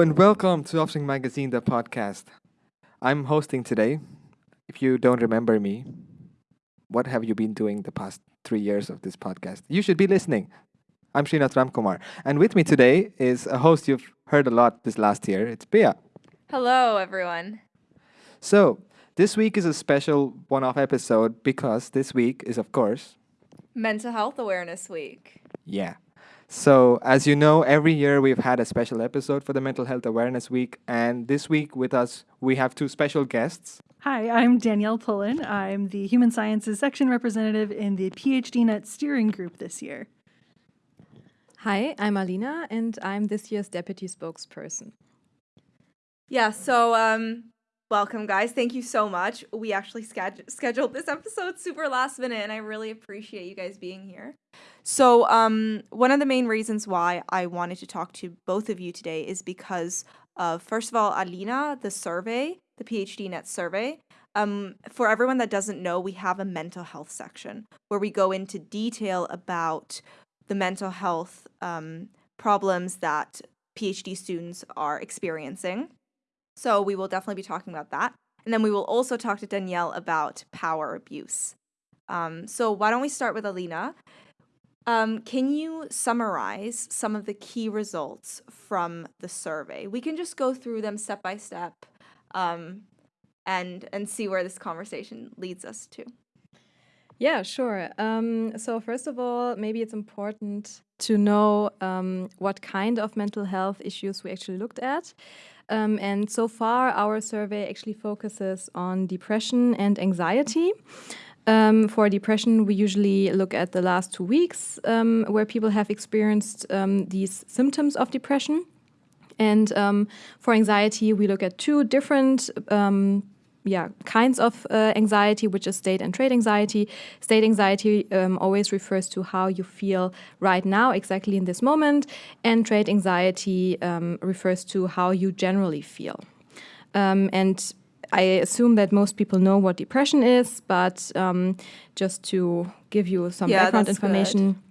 Hello and welcome to Offspring Magazine, the podcast. I'm hosting today. If you don't remember me, what have you been doing the past three years of this podcast? You should be listening. I'm Srinath Ramkumar. And with me today is a host you've heard a lot this last year. It's Pia. Hello, everyone. So, this week is a special one off episode because this week is, of course, Mental Health Awareness Week. Yeah. So, as you know, every year we've had a special episode for the Mental Health Awareness Week. And this week with us, we have two special guests. Hi, I'm Danielle Pullen. I'm the Human Sciences Section Representative in the PhDNet Steering Group this year. Hi, I'm Alina, and I'm this year's Deputy Spokesperson. Yeah, so um, welcome, guys. Thank you so much. We actually scheduled this episode super last minute, and I really appreciate you guys being here. So, um, one of the main reasons why I wanted to talk to both of you today is because of, first of all, Alina, the survey, the PhDNet survey. Um, for everyone that doesn't know, we have a mental health section where we go into detail about the mental health um, problems that PhD students are experiencing. So we will definitely be talking about that. And then we will also talk to Danielle about power abuse. Um, so why don't we start with Alina? Um, can you summarize some of the key results from the survey? We can just go through them step by step um, and, and see where this conversation leads us to. Yeah, sure. Um, so, first of all, maybe it's important to know um, what kind of mental health issues we actually looked at. Um, and so far, our survey actually focuses on depression and anxiety. Um, for depression, we usually look at the last two weeks um, where people have experienced um, these symptoms of depression. And um, for anxiety, we look at two different um, yeah, kinds of uh, anxiety, which is state and trait anxiety. State anxiety um, always refers to how you feel right now, exactly in this moment, and trait anxiety um, refers to how you generally feel. Um, and I assume that most people know what depression is, but um, just to give you some Yeah, background information.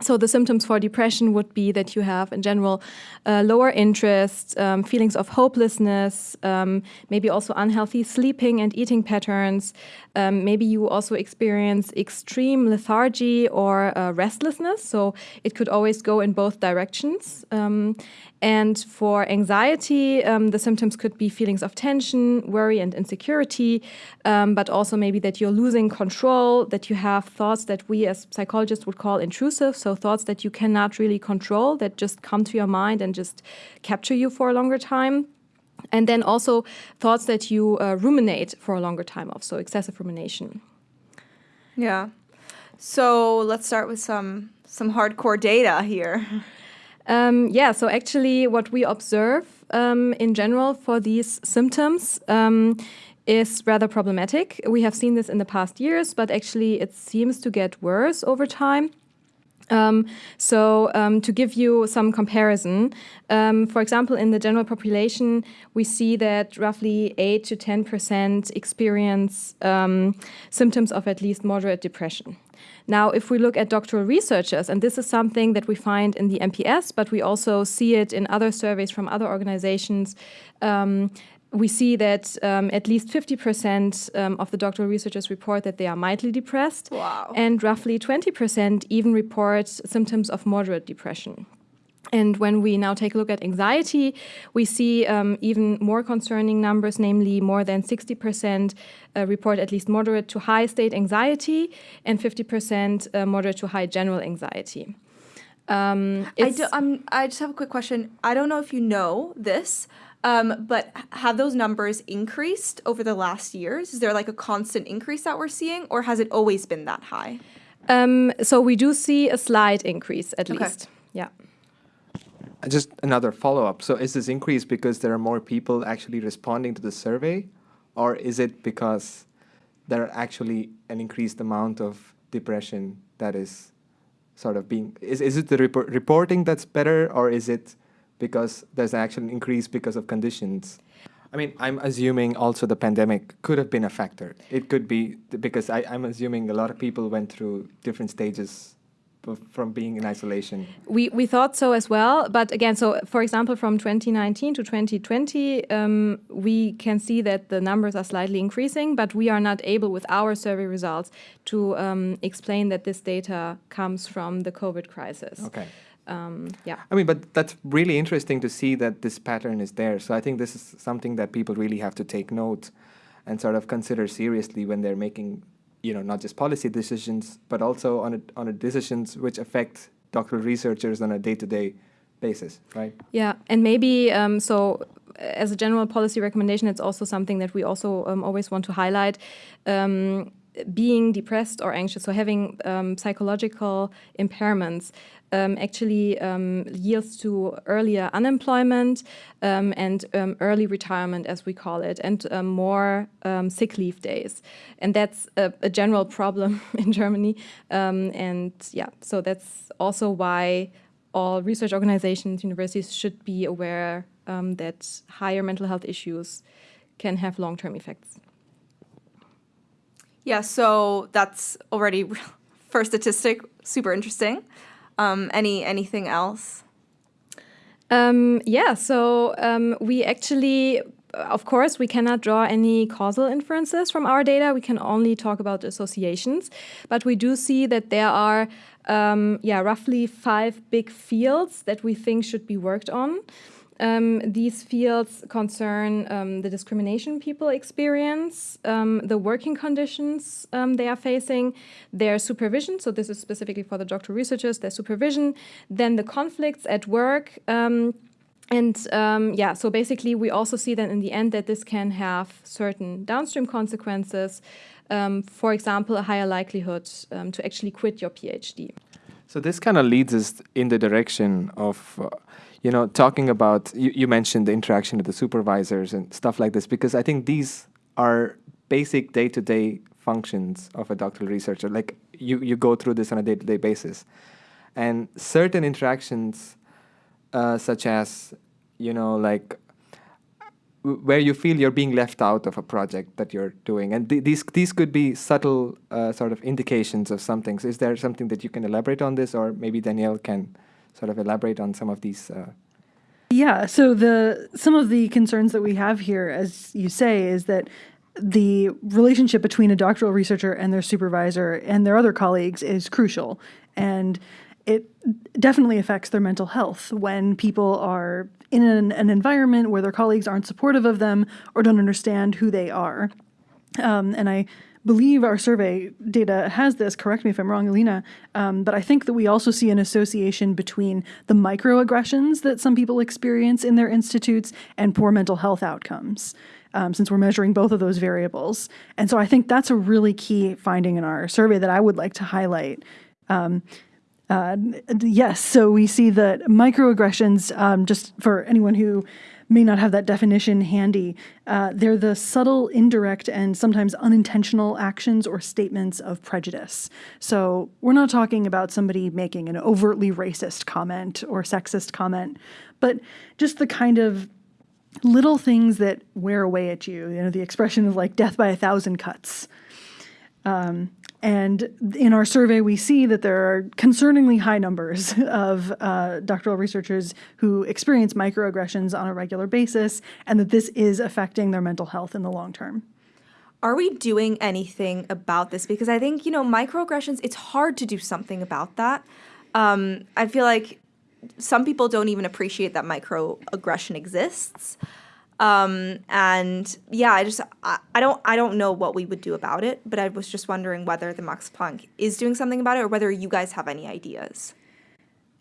So the symptoms for depression would be that you have, in general, uh, lower interest, um, feelings of hopelessness, um, maybe also unhealthy sleeping and eating patterns. Um, maybe you also experience extreme lethargy or uh, restlessness. So it could always go in both directions. Um, and for anxiety, um, the symptoms could be feelings of tension, worry, and insecurity, um, but also maybe that you're losing control, that you have thoughts that we as psychologists would call intrusive, so thoughts that you cannot really control, that just come to your mind and just capture you for a longer time. And then also thoughts that you uh, ruminate for a longer time of, so excessive rumination. Yeah. So let's start with some some hardcore data here. Um, yeah, so actually, what we observe um, in general for these symptoms um, is rather problematic. We have seen this in the past years, but actually, it seems to get worse over time. Um, so um, to give you some comparison, um, for example, in the general population, we see that roughly 8 to 10% experience um, symptoms of at least moderate depression. Now, if we look at doctoral researchers, and this is something that we find in the MPS, but we also see it in other surveys from other organizations, um, we see that um, at least 50% um, of the doctoral researchers report that they are mildly depressed. Wow. And roughly 20% even report symptoms of moderate depression. And when we now take a look at anxiety, we see um, even more concerning numbers, namely more than 60% uh, report at least moderate to high state anxiety and 50% uh, moderate to high general anxiety. Um, I, do, um, I just have a quick question. I don't know if you know this, um, but have those numbers increased over the last years? Is there like a constant increase that we're seeing, or has it always been that high? um, so we do see a slight increase at Okay. least. Yeah. Uh, Just another follow up. So, is this increase because there are more people actually responding to the survey, or is it because there are actually an increased amount of depression that is sort of being. Is, is it the report, reporting that's better, or is it because there's actually an increase because of conditions? I mean, I'm assuming also the pandemic could have been a factor. It could be because I, I'm assuming a lot of people went through different stages from being in isolation. We, we thought so as well. But again, so for example, from 2019 to 2020, um, we can see that the numbers are slightly increasing, but we are not able with our survey results to um, explain that this data comes from the COVID crisis. Okay. Um, yeah. I mean, but that's really interesting to see that this pattern is there. So I think this is something that people really have to take note and sort of consider seriously when they're making, you know, not just policy decisions, but also on a, on a decisions which affect doctoral researchers on a day-to-day basis, right? Yeah, and maybe um, so as a general policy recommendation, it's also something that we also um, always want to highlight. Um, being depressed or anxious, so having um, psychological impairments, um, actually um, yields to earlier unemployment um, and um, early retirement, as we call it, and um, more sick leave days. And that's a, a general problem in Germany. and yeah, so that's also why all research organizations, universities should be aware that higher mental health issues can have long-term effects. Yeah, so that's already first statistic, super interesting. Um, any anything else? Um, yeah, so um, we actually, of course, we cannot draw any causal inferences from our data. We can only talk about associations, but we do see that there are, um, yeah, roughly five big fields that we think should be worked on. Um, these fields concern um, the discrimination people experience, um, the working conditions um, they are facing, their supervision, so this is specifically for the doctoral researchers, their supervision, then the conflicts at work, um, and um, yeah, so basically we also see that in the end that this can have certain downstream consequences, for example, a higher likelihood to actually quit your PhD. So this kind of leads us in the direction of uh, you know, talking about, you, you mentioned the interaction with the supervisors and stuff like this, because I think these are basic day-to-day functions of a doctoral researcher. Like you, you go through this on a day-to-day basis. And certain interactions, uh, such as, you know, like where you feel you're being left out of a project that you're doing. And th these, these could be subtle uh, sort of indications of some things. Is there something that you can elaborate on this or maybe Danielle can sort of elaborate on some of these? Uh... Yeah, so the some of the concerns that we have here, as you say, is that the relationship between a doctoral researcher and their supervisor and their other colleagues is crucial. And it definitely affects their mental health when people are in an, an environment where their colleagues aren't supportive of them or don't understand who they are. Um, and I believe our survey data has this, correct me if I'm wrong, Alina, um, but I think that we also see an association between the microaggressions that some people experience in their institutes and poor mental health outcomes. Um, since we're measuring both of those variables. And so I think that's a really key finding in our survey that I would like to highlight. Um, uh, yes, so we see that microaggressions, um, just for anyone who may not have that definition handy. Uh, they're the subtle, indirect, and sometimes unintentional actions or statements of prejudice. So we're not talking about somebody making an overtly racist comment or sexist comment, but just the kind of little things that wear away at you. You know, the expression of like death by a thousand cuts. Um, and in our survey, we see that there are concerningly high numbers of uh, doctoral researchers who experience microaggressions on a regular basis, and that this is affecting their mental health in the long term. Are we doing anything about this? Because I think, you know, microaggressions, it's hard to do something about that. Um, I feel like some people don't even appreciate that microaggression exists. Um, and yeah, I just I, I don't I don't know what we would do about it, but I was just wondering whether the Max Planck is doing something about it or whether you guys have any ideas.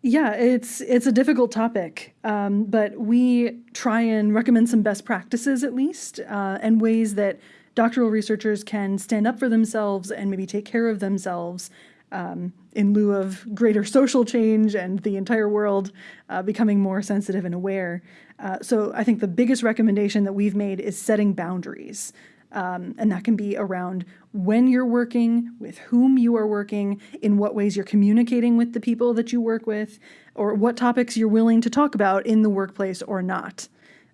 Yeah, it's it's a difficult topic, um, but we try and recommend some best practices at least, uh, and ways that doctoral researchers can stand up for themselves and maybe take care of themselves um, in lieu of greater social change and the entire world uh, becoming more sensitive and aware. Uh, so I think the biggest recommendation that we've made is setting boundaries. Um, and that can be around when you're working, with whom you are working, in what ways you're communicating with the people that you work with, or what topics you're willing to talk about in the workplace or not.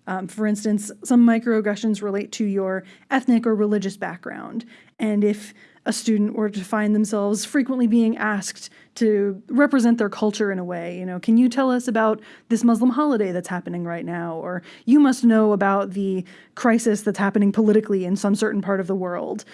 Um, for instance, some microaggressions relate to your ethnic or religious background. And if a student were to find themselves frequently being asked to represent their culture in a way. You know, can you tell us about this Muslim holiday that's happening right now? Or you must know about the crisis that's happening politically in some certain part of the world.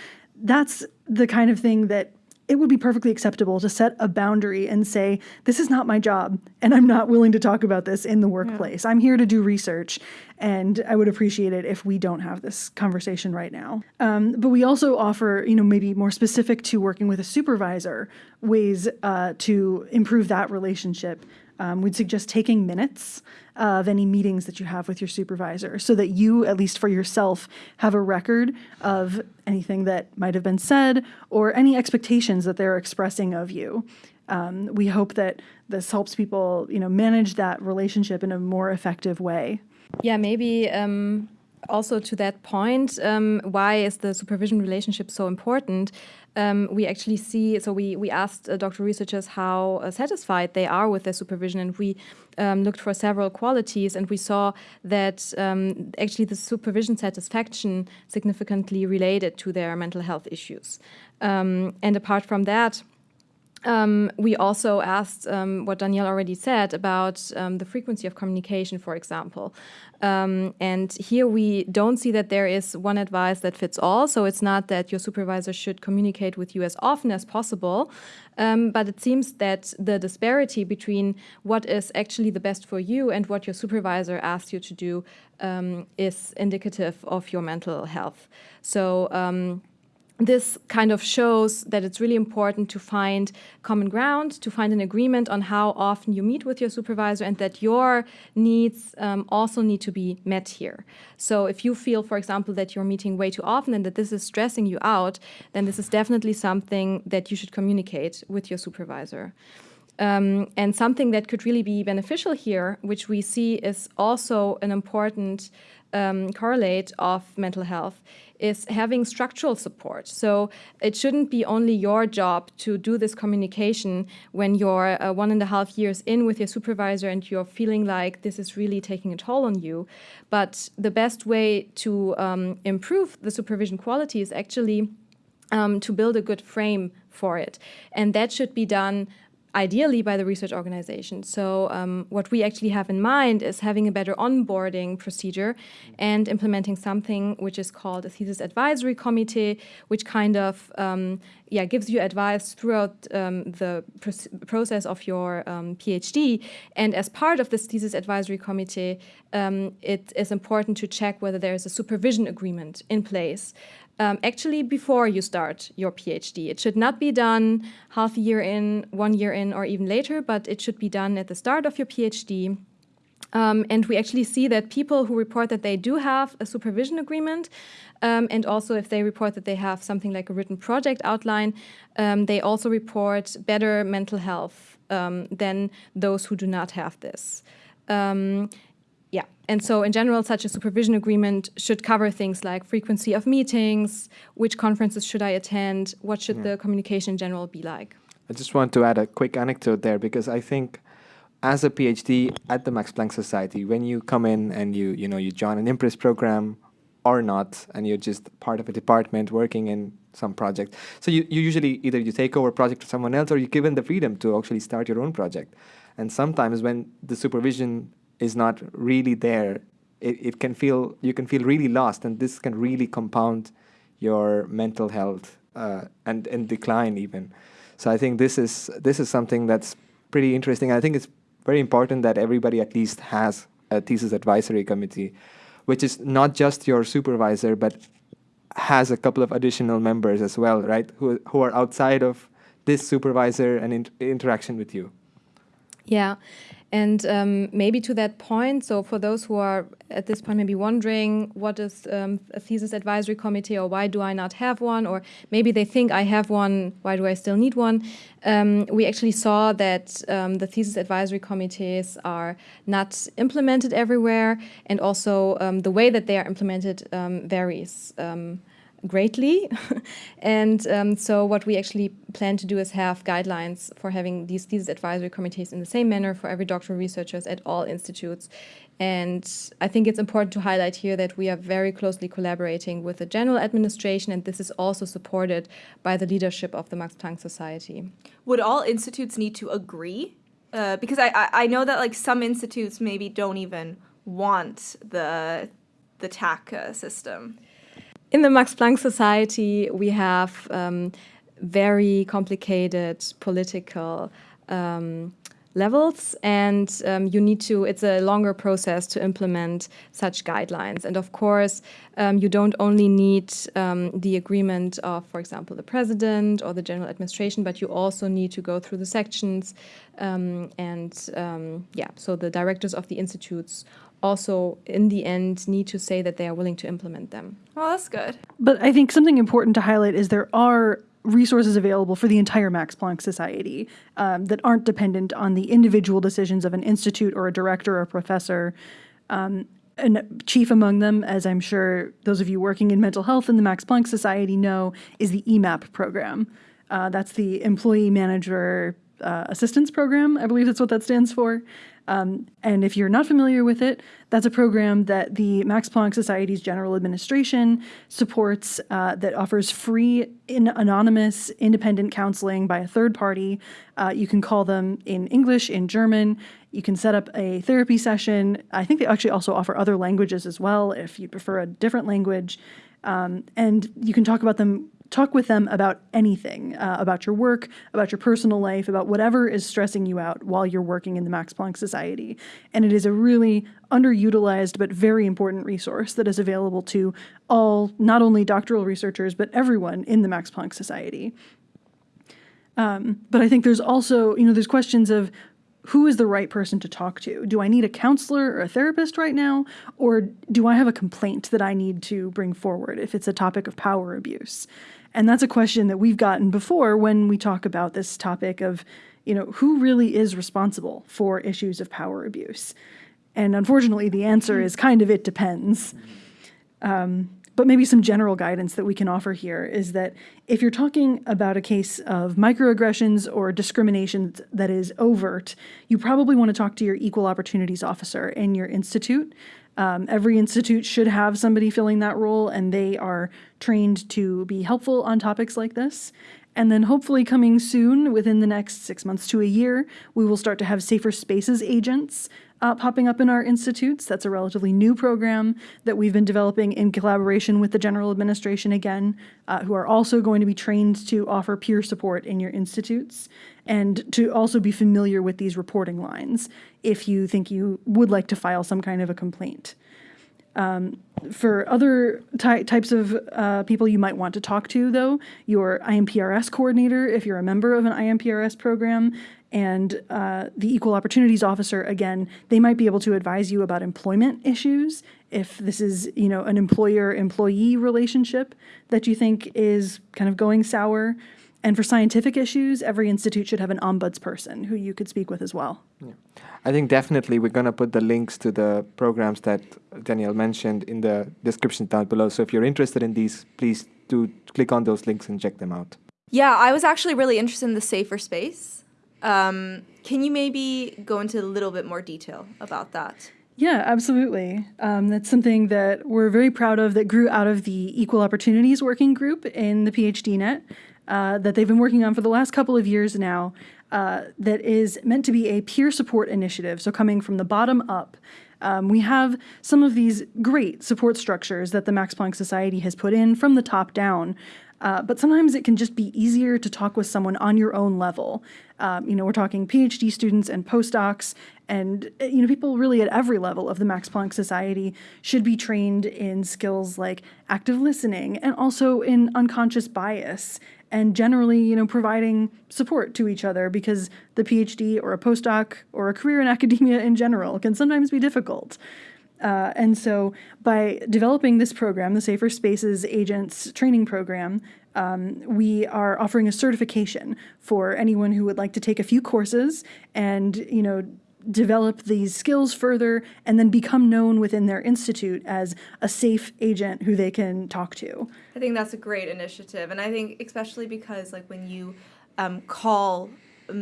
That's the kind of thing that it would be perfectly acceptable to set a boundary and say, this is not my job, and I'm not willing to talk about this in the workplace. Yeah. I'm here to do research, and I would appreciate it if we don't have this conversation right now. Um, but we also offer, you know, maybe more specific to working with a supervisor, ways uh, to improve that relationship. Um, we'd suggest taking minutes of any meetings that you have with your supervisor so that you, at least for yourself, have a record of anything that might have been said or any expectations that they're expressing of you. Um, we hope that this helps people, you know, manage that relationship in a more effective way. Yeah, maybe um, also to that point, um, why is the supervision relationship so important? Um, we actually see, so we, we asked uh, doctoral researchers how uh, satisfied they are with their supervision, and we um, looked for several qualities, and we saw that um, actually the supervision satisfaction significantly related to their mental health issues. Um, and apart from that, um, we also asked um, what Danielle already said about um, the frequency of communication, for example. Um, and here we don't see that there is one advice that fits all. So it's not that your supervisor should communicate with you as often as possible, um, but it seems that the disparity between what is actually the best for you and what your supervisor asks you to do um, is indicative of your mental health. So this kind of shows that it's really important to find common ground, to find an agreement on how often you meet with your supervisor and that your needs um, also need to be met here. So if you feel, for example, that you're meeting way too often and that this is stressing you out, then this is definitely something that you should communicate with your supervisor. Um, and something that could really be beneficial here, which we see is also an important um, correlate of mental health, is having structural support. So it shouldn't be only your job to do this communication when you're uh, one and a half years in with your supervisor and you're feeling like this is really taking a toll on you. But the best way to um, improve the supervision quality is actually um, to build a good frame for it. And that should be done ideally by the research organization. So um, what we actually have in mind is having a better onboarding procedure and implementing something which is called a thesis advisory committee, which kind of um, yeah gives you advice throughout um, the pr process of your um, PhD. And as part of this thesis advisory committee, um, it is important to check whether there is a supervision agreement in place um, actually before you start your PhD. It should not be done half a year in, one year in, or even later, but it should be done at the start of your PhD. Um, and we actually see that people who report that they do have a supervision agreement, um, and also if they report that they have something like a written project outline, um, they also report better mental health um, than those who do not have this. And so in general, such a supervision agreement should cover things like frequency of meetings, which conferences should I attend, what should yeah. the communication in general be like. I just want to add a quick anecdote there because I think as a PhD at the Max Planck Society, when you come in and you, you know, you join an IMPRS program or not, and you're just part of a department working in some project. So you, you usually either you take over a project to someone else or you're given the freedom to actually start your own project. And sometimes when the supervision is not really there, it, it can feel you can feel really lost, and this can really compound your mental health uh, and and decline even. So I think this is this is something that's pretty interesting. I think it's very important that everybody at least has a thesis advisory committee, which is not just your supervisor, but has a couple of additional members as well, right? Who who are outside of this supervisor and in interaction with you. Yeah, and um, maybe to that point, so for those who are at this point maybe wondering what is um, a thesis advisory committee or why do I not have one, or maybe they think I have one, why do I still need one? Um, we actually saw that um, the thesis advisory committees are not implemented everywhere, and also um, the way that they are implemented um, varies greatly. and um, so what we actually plan to do is have guidelines for having these thesis advisory committees in the same manner for every doctoral researchers at all institutes. And I think it's important to highlight here that we are very closely collaborating with the general administration, and this is also supported by the leadership of the Max Planck Society. Would all institutes need to agree? Uh, because I, I, I know that like some institutes maybe don't even want the the TAC uh, system. In the Max Planck Society, we have um, very complicated political um, levels and um, you need to it's a longer process to implement such guidelines. And of course um, you don't only need um, the agreement of for example the president or the general administration but you also need to go through the sections um, and um, yeah so the directors of the institutes also in the end need to say that they are willing to implement them well that's good but i think something important to highlight is there are resources available for the entire Max Planck Society um, that aren't dependent on the individual decisions of an institute or a director or a professor. Um, and chief among them, as I'm sure those of you working in mental health in the Max Planck Society know, is the EMAP program. Uh, that's the Employee Manager uh, Assistance Program. I believe that's what that stands for. Um, and if you're not familiar with it, that's a program that the Max Planck Society's General Administration supports uh, that offers free, in anonymous, independent counseling by a third party. Uh, you can call them in English, in German. You can set up a therapy session. I think they actually also offer other languages as well if you prefer a different language. Um, and you can talk about them talk with them about anything uh, about your work, about your personal life, about whatever is stressing you out while you're working in the Max Planck Society. And it is a really underutilized but very important resource that is available to all, not only doctoral researchers, but everyone in the Max Planck Society. Um, but I think there's also, you know, there's questions of who is the right person to talk to? Do I need a counselor or a therapist right now? Or do I have a complaint that I need to bring forward if it's a topic of power abuse? And that's a question that we've gotten before when we talk about this topic of, you know, who really is responsible for issues of power abuse? And unfortunately, the answer is kind of it depends. Um, but maybe some general guidance that we can offer here is that if you're talking about a case of microaggressions or discrimination that is overt, you probably want to talk to your equal opportunities officer in your institute. Um, every institute should have somebody filling that role, and they are trained to be helpful on topics like this. And then hopefully coming soon, within the next six months to a year, we will start to have safer spaces agents uh, popping up in our institutes. That's a relatively new program that we've been developing in collaboration with the general administration again, uh, who are also going to be trained to offer peer support in your institutes and to also be familiar with these reporting lines if you think you would like to file some kind of a complaint. Um, for other ty types of uh, people you might want to talk to, though, your IMPRS coordinator, if you're a member of an IMPRS program, and uh, the equal opportunities officer again they might be able to advise you about employment issues if this is you know an employer employee relationship that you think is kind of going sour. And for scientific issues every institute should have an ombudsperson who you could speak with as well. Yeah. i think definitely we're going to put the links to the programs that danielle mentioned in the description down below. So if you're interested in these please do click on those links and check them out. Yeah i was actually really interested in the safer space um, can you maybe go into a little bit more detail about that? Yeah, absolutely. Um, that's something that we're very proud of that grew out of the Equal Opportunities Working Group in the PhDNet uh, that they've been working on for the last couple of years now. Uh, that is meant to be a peer support initiative, so coming from the bottom up. Um, we have some of these great support structures that the Max Planck Society has put in from the top down, uh, but sometimes it can just be easier to talk with someone on your own level. Um, you know, we're talking PhD students and postdocs, and uh, you know, people really at every level of the Max Planck Society should be trained in skills like active listening and also in unconscious bias and generally, you know, providing support to each other because the PhD or a postdoc or a career in academia in general can sometimes be difficult. Uh, and so by developing this program, the Safer Spaces Agents Training Program, um, we are offering a certification for anyone who would like to take a few courses and, you know, develop these skills further and then become known within their institute as a safe agent who they can talk to. I think that's a great initiative, and I think especially because like when you um, call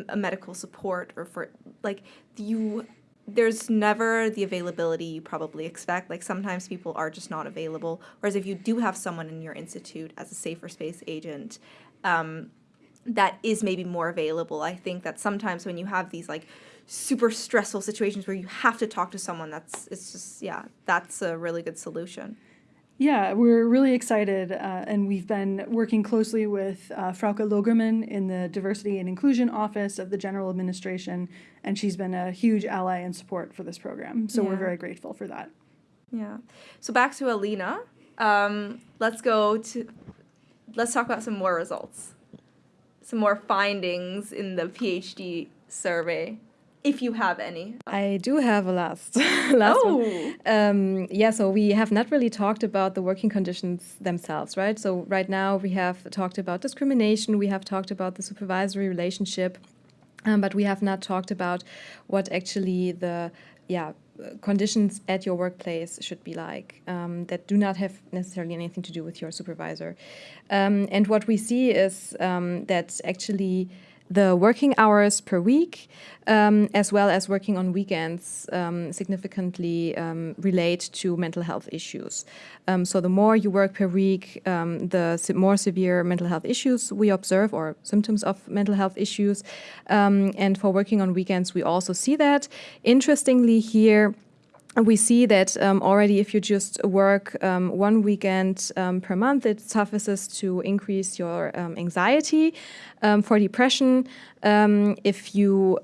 a, medical support or for like you there's never the availability you probably expect. Like sometimes people are just not available. Whereas if you do have someone in your institute as a safer space agent, um, that is maybe more available. I think that sometimes when you have these like super stressful situations where you have to talk to someone, that's it's just yeah, that's a really good solution. Yeah, we're really excited, uh, and we've been working closely with uh, Frauke Logermann in the Diversity and Inclusion Office of the General Administration, and she's been a huge ally and support for this program. So we're very grateful for that. Yeah. So back to Alina. Um, let's go to let's talk about some more results. Some more findings in the PhD survey, if you have any. I do have a last last Oh. one. Um, yeah, so we have not really talked about the working conditions themselves, right? So right now we have talked about discrimination, we have talked about the supervisory relationship, um, but we have not talked about what actually the yeah conditions at your workplace should be like um, that do not have necessarily anything to do with your supervisor. Um, and what we see is um, that actually the working hours per week, um, as well as working on weekends, um, significantly um, relate to mental health issues. Um, so the more you work per week, um, the se- more severe mental health issues we observe, or symptoms of mental health issues. Um, and for working on weekends, we also see that. Interestingly, here. We see that um, already if you just work um, one weekend um, per month, it suffices to increase your um, anxiety. Um, for depression, um, if you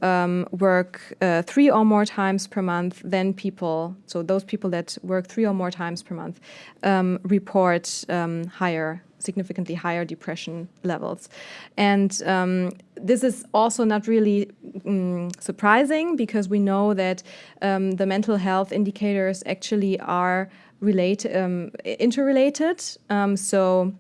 work uh, three or more times per month, then people, so those people that work three or more times per month, report higher significantly higher depression levels. And um, this is also not really mm, surprising because we know that um, the mental health indicators actually are relate, um, interrelated. Um, so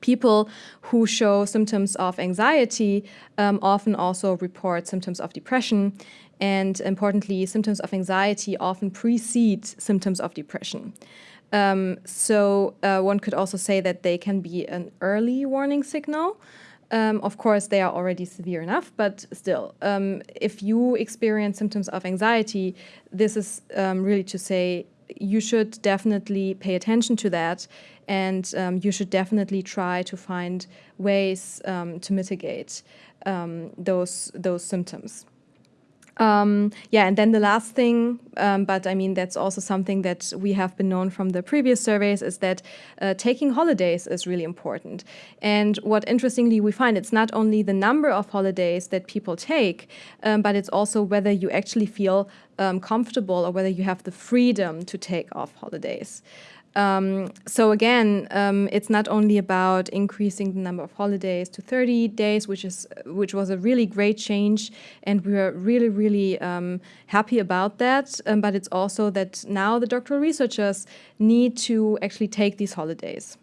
people who show symptoms of anxiety um, often also report symptoms of depression. And importantly, symptoms of anxiety often precede symptoms of depression. Um, so uh, one could also say that they can be an early warning signal. Um, of course, they are already severe enough, but still, um, if you experience symptoms of anxiety, this is um, really to say you should definitely pay attention to that, and um, you should definitely try to find ways um, to mitigate um, those those symptoms. Um, yeah, and then the last thing, um, but I mean, that's also something that we have been known from the previous surveys, is that uh, taking holidays is really important. And what interestingly we find, it's not only the number of holidays that people take, um, but it's also whether you actually feel um, comfortable or whether you have the freedom to take off holidays. Um, so again, um, it's not only about increasing the number of holidays to 30 days, which is which was a really great change, and we are really really um, happy about that. Um, but it's also that now the doctoral researchers need to actually take these holidays.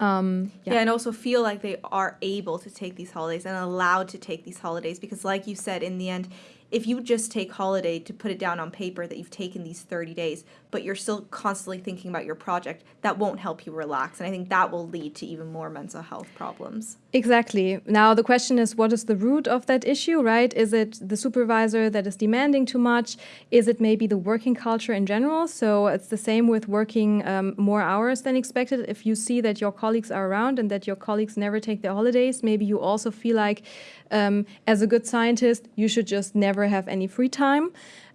Um, Yeah. and also feel like they are able to take these holidays and allowed to take these holidays because, like you said, in the end, if you just take holiday to put it down on paper that you've taken these 30 days, but you're still constantly thinking about your project, that won't help you relax. And I think that will lead to even more mental health problems. Exactly. Now, the question is what is the root of that issue, right? Is it the supervisor that is demanding too much? Is it maybe the working culture in general? So it's the same with working um, more hours than expected. If you see that your colleagues are around and that your colleagues never take their holidays, maybe you also feel like, um, as a good scientist, you should just never have any free time.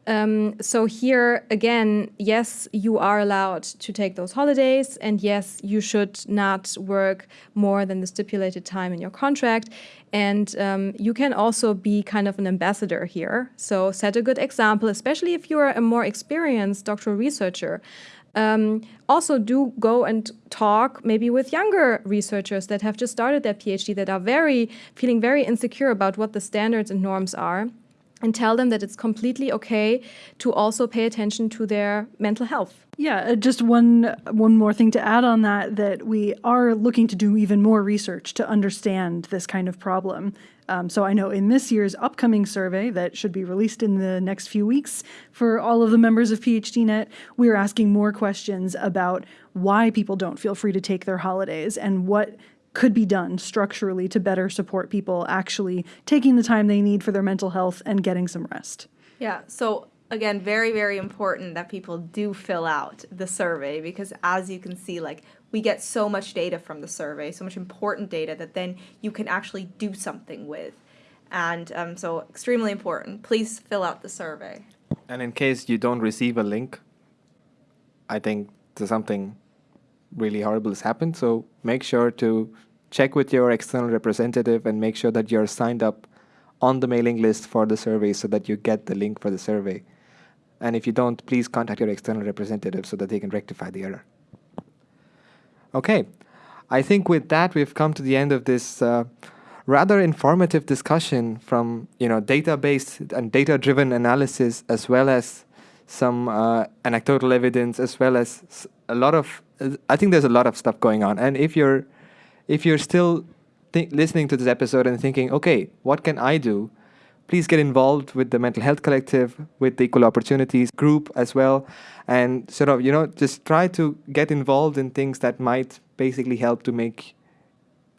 Um, so here again, yes, you are allowed to take those holidays, and yes, you should not work more than the stipulated time in your contract. And um, you can also be kind of an ambassador here. So set a good example, especially if you are a more experienced doctoral researcher. Um, also, do go and talk maybe with younger researchers that have just started their PhD that are very feeling very insecure about what the standards and norms are and tell them that it's completely okay to also pay attention to their mental health. Yeah, uh, just one one more thing to add on that that we are looking to do even more research to understand this kind of problem. Um, so I know in this year's upcoming survey that should be released in the next few weeks for all of the members of PhDNet, we are asking more questions about why people don't feel free to take their holidays and what could be done structurally to better support people actually taking the time they need for their mental health and getting some rest. Yeah. So again, very, very important that people do fill out the survey because as you can see, like we get so much data from the survey, so much important data that then you can actually do something with. And um, so extremely important. Please fill out the survey. And in case you don't receive a link, I think something really horrible has happened. So make sure to check with your external representative and make sure that you're signed up on the mailing list for the survey so that you get the link for the survey. And if you don't, please contact your external representative so that they can rectify the error. Okay, I think with that we've come to the end of this uh, rather informative discussion from you know data-based and data-driven analysis as well as some uh, anecdotal evidence as well as a lot of I think there's a lot of stuff going on. And if you're if you're still listening to this episode and thinking, okay, what can I do? Please get involved with the Mental Health Collective, with the Equal Opportunities group as well, and sort of you know just try to get involved in things that might basically help to make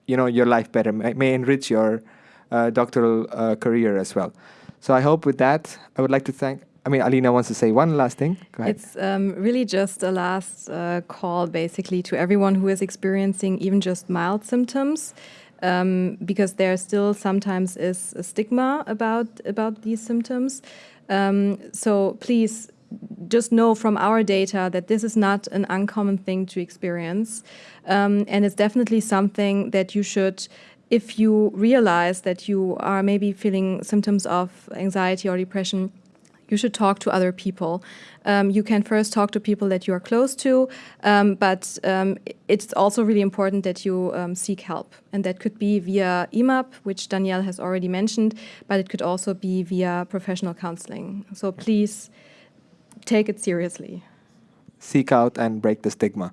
you know your life better, may, may enrich your uh, doctoral uh, career as well. So I hope with that, I would like to thank I mean, Alina wants to say one last thing. It's um, really just a last uh, call, basically, to everyone who is experiencing even just mild symptoms, um, because there still sometimes is a stigma about about these symptoms. Um, so please just know from our data that this is not an uncommon thing to experience, um, and it's definitely something that you should if you realize that you are maybe feeling symptoms of anxiety or depression, you should talk to other people. Um, you can first talk to people that you are close to, um, but um, it's also really important that you um, seek help. And that could be via EMAP, which Danielle has already mentioned, but it could also be via professional counseling. So please take it seriously. Seek out and break the stigma.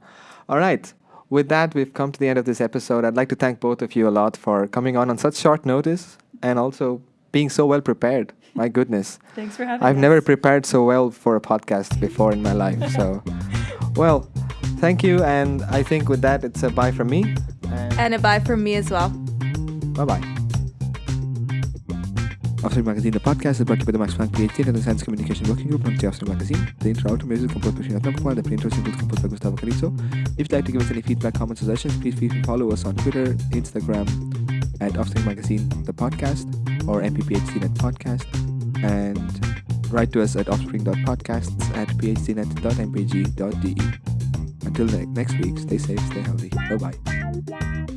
All right. With that, we've come to the end of this episode. I'd like to thank both of you a lot for coming on on such short notice and also being so well prepared. My goodness. Thanks for having me. I've us. never prepared so well for a podcast before in my life. So, well, thank you. And I think with that, it's a bye from me. And, and a bye from me as well. Bye bye. Offspring Magazine, the podcast is brought to you by the Max Planck PhDNet the Science Communication Working Group from the Offspring Magazine. The intro outro music composed by Srinath Ramkumar, the pre-intro single composed by Gustavo Carrizo. If you'd like to give us any feedback, comments, suggestions, please feel free to follow us on Twitter, Instagram, at Offspring Magazine, the podcast, or MPPHDNet podcast, and write to us at offspring.podcasts at phdnet.mpg.de. Until next week, stay safe, stay healthy. Bye bye.